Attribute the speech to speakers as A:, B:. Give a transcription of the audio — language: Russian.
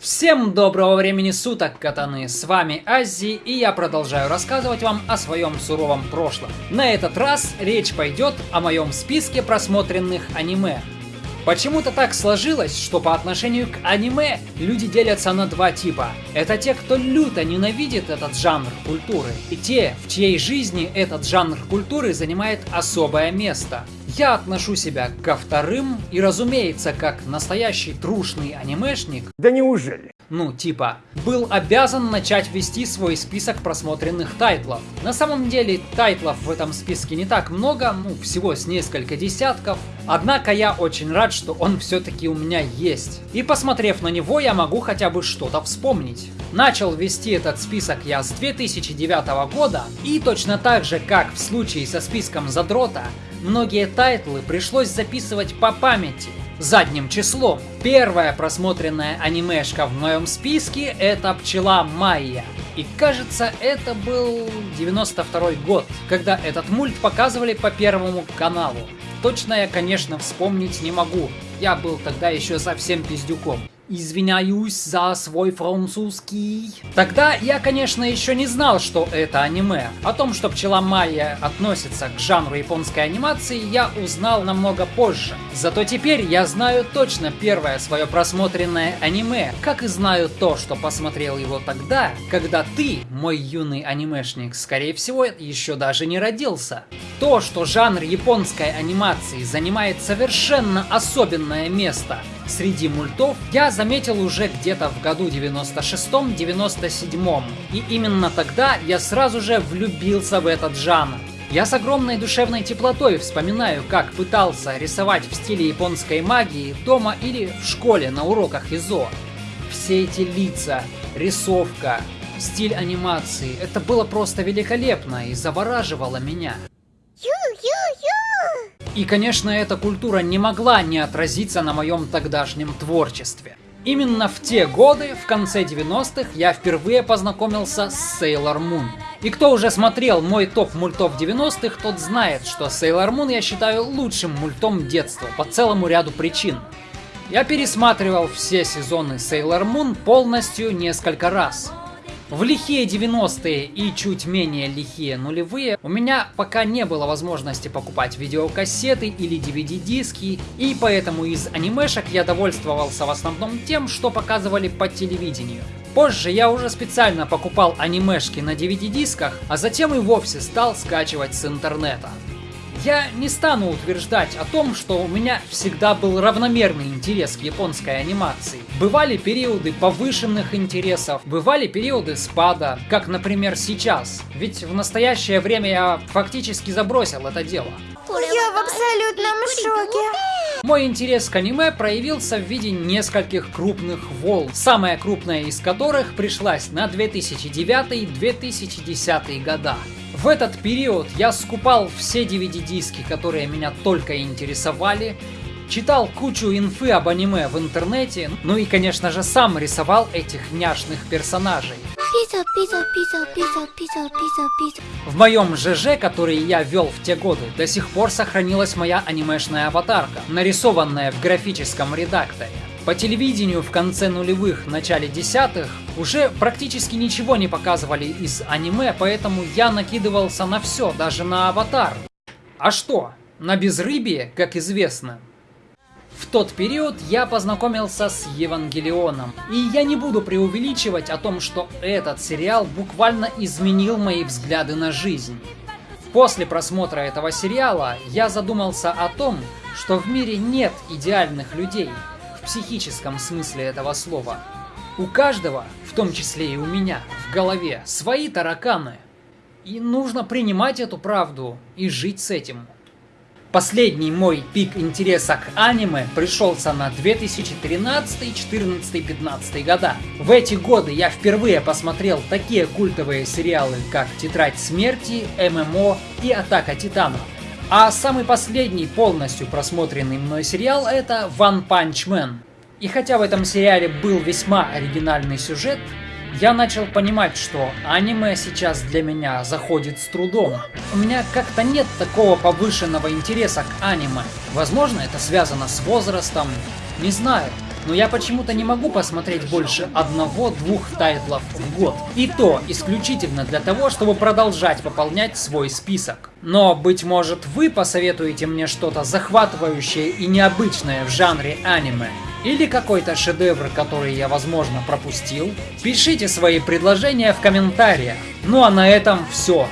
A: Всем доброго времени суток, катаны! С вами Аззи, и я продолжаю рассказывать вам о своем суровом прошлом. На этот раз речь пойдет о моем списке просмотренных аниме. Почему-то так сложилось, что по отношению к аниме люди делятся на два типа. Это те, кто люто ненавидит этот жанр культуры, и те, в чьей жизни этот жанр культуры занимает особое место. Я отношу себя ко вторым, и разумеется, как настоящий трушный анимешник.
B: Да неужели?
A: Ну, типа, был обязан начать вести свой список просмотренных тайтлов. На самом деле, тайтлов в этом списке не так много, ну, всего с несколько десятков. Однако я очень рад, что он все-таки у меня есть. И посмотрев на него, я могу хотя бы что-то вспомнить. Начал вести этот список я с 2009 года, и точно так же, как в случае со списком Задрота, многие тайтлы пришлось записывать по памяти, задним числом. Первая просмотренная анимешка в моем списке это «Пчела Майя». И кажется, это был 92 год, когда этот мульт показывали по Первому каналу. Точно я, конечно, вспомнить не могу. Я был тогда еще совсем пиздюком. Извиняюсь за свой французский. Тогда я, конечно, еще не знал, что это аниме. О том, что Пчела Майя относится к жанру японской анимации, я узнал намного позже. Зато теперь я знаю точно первое свое просмотренное аниме, как и знаю то, что посмотрел его тогда, когда ты, мой юный анимешник, скорее всего, еще даже не родился. То, что жанр японской анимации занимает совершенно особенное место среди мультов, я заметил уже где-то в году 96-97. И именно тогда я сразу же влюбился в этот жанр. Я с огромной душевной теплотой вспоминаю, как пытался рисовать в стиле японской магии дома или в школе на уроках ИЗО. Все эти лица, рисовка, стиль анимации, это было просто великолепно и завораживало меня. И, конечно, эта культура не могла не отразиться на моем тогдашнем творчестве. Именно в те годы, в конце 90-х, я впервые познакомился с Sailor Moon. И кто уже смотрел мой топ мультов 90-х, тот знает, что Sailor Moon я считаю лучшим мультом детства по целому ряду причин. Я пересматривал все сезоны Sailor Moon полностью несколько раз. В лихие 90-е и чуть менее лихие нулевые у меня пока не было возможности покупать видеокассеты или DVD-диски, и поэтому из анимешек я довольствовался в основном тем, что показывали по телевидению. Позже я уже специально покупал анимешки на DVD-дисках, а затем и вовсе стал скачивать с интернета. Я не стану утверждать о том, что у меня всегда был равномерный интерес к японской анимации. Бывали периоды повышенных интересов, бывали периоды спада, как, например, сейчас. Ведь в настоящее время я фактически забросил это дело.
C: Я в абсолютном шоке.
A: Мой интерес к аниме проявился в виде нескольких крупных волн, самая крупная из которых пришлась на 2009-2010 года. В этот период я скупал все DVD-диски, которые меня только интересовали, читал кучу инфы об аниме в интернете, ну и, конечно же, сам рисовал этих няшных персонажей. В моем ЖЖ, который я вел в те годы, до сих пор сохранилась моя анимешная аватарка, нарисованная в графическом редакторе. По телевидению в конце нулевых, начале десятых уже практически ничего не показывали из аниме, поэтому я накидывался на все, даже на аватар. А что? На безрыбье, как известно. В тот период я познакомился с Евангелионом. И я не буду преувеличивать о том, что этот сериал буквально изменил мои взгляды на жизнь. После просмотра этого сериала я задумался о том, что в мире нет идеальных людей, психическом смысле этого слова. У каждого, в том числе и у меня, в голове свои тараканы. И нужно принимать эту правду и жить с этим. Последний мой пик интереса к аниме пришелся на 2013, 14, 15 года. В эти годы я впервые посмотрел такие культовые сериалы, как Тетрадь смерти, ММО и Атака Титанов. А самый последний полностью просмотренный мной сериал это One Punch Man. И хотя в этом сериале был весьма оригинальный сюжет, я начал понимать, что аниме сейчас для меня заходит с трудом. У меня как-то нет такого повышенного интереса к аниме. Возможно, это связано с возрастом, не знаю. Но я почему-то не могу посмотреть больше одного-двух тайтлов в год. И то исключительно для того, чтобы продолжать пополнять свой список. Но, быть может, вы посоветуете мне что-то захватывающее и необычное в жанре аниме. Или какой-то шедевр, который я, возможно, пропустил? Пишите свои предложения в комментариях. Ну а на этом все.